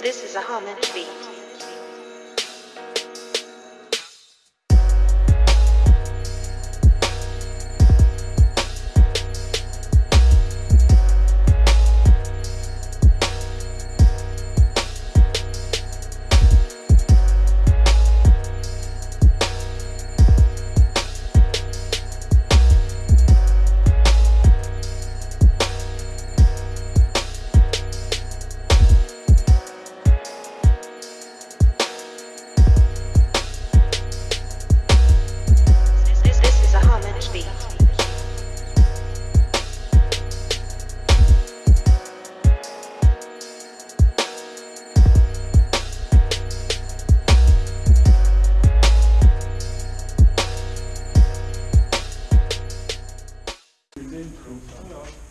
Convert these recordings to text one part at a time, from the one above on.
This is a homage beat.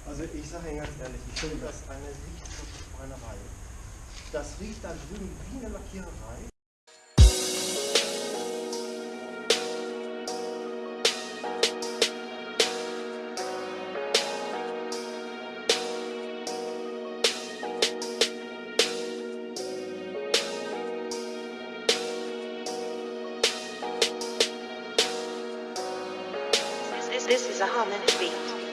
Also ich sage Ihnen ganz ehrlich, ich finde das eine richtige Schreinerei. Das riecht da drüben wie eine Lackiererei. This, is a homage beat.